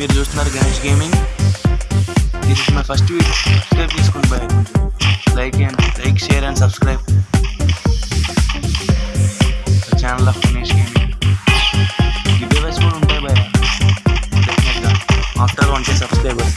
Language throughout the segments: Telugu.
మీరు చూస్తున్నారు Ganesh gaming this is my first video subscribe తీసుకుని bye like and like share and subscribe channel of Ganesh gaming giveaways కూడా ఉంటాయి బాయ్ డెఫినెట్గా after one K subscribers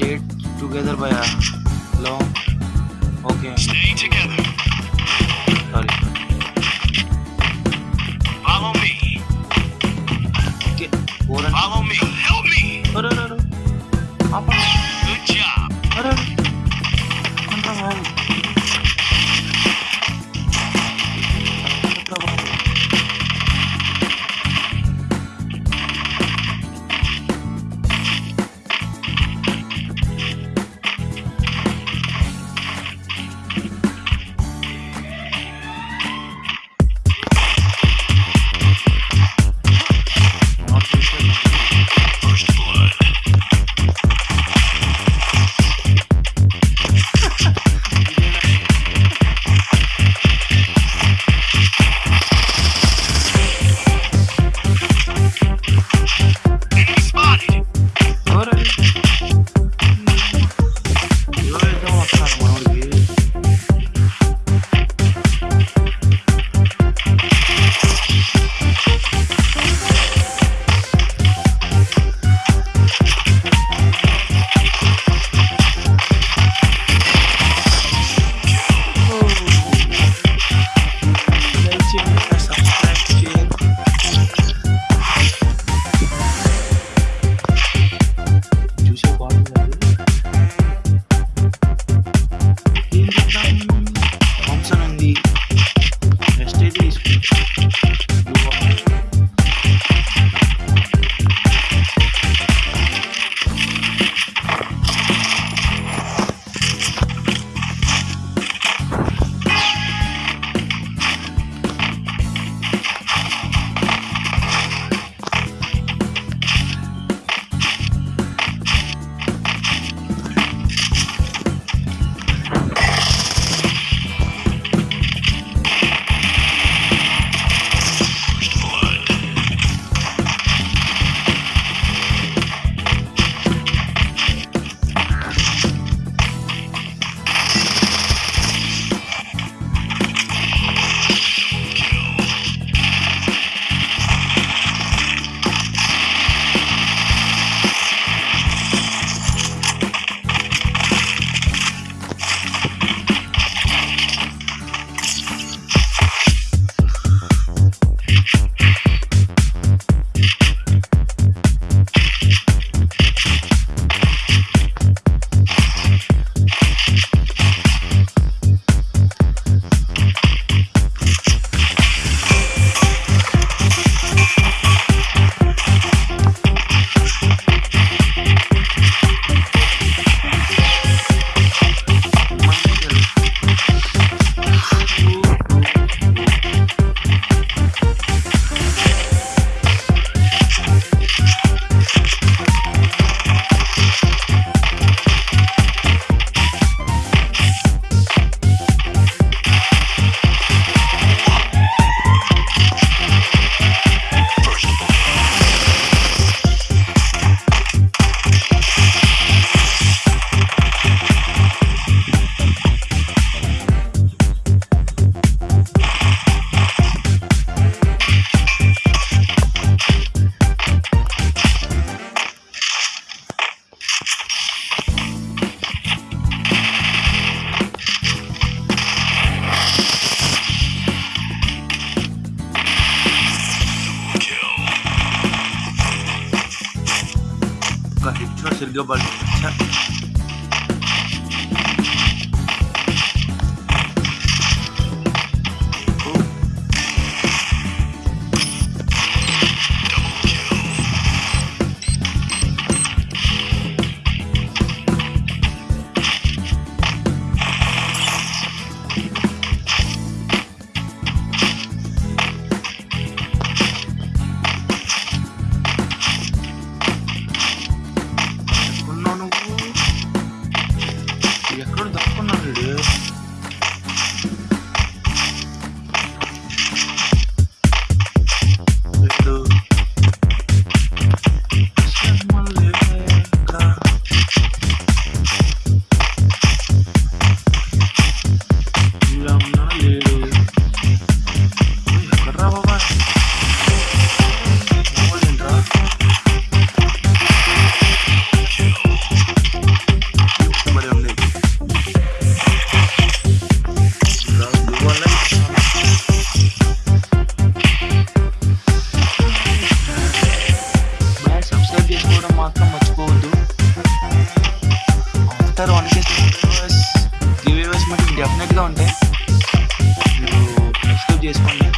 stay together by a long okay. Stay together. Sorry. Follow me. Okay, follow me. Help me. Oh, no, no. perdió para videos two videos three videos మనకి డెఫినెట్గా ఉంటాయి మీరు సబ్స్క్రైబ్ చేసుకోండి.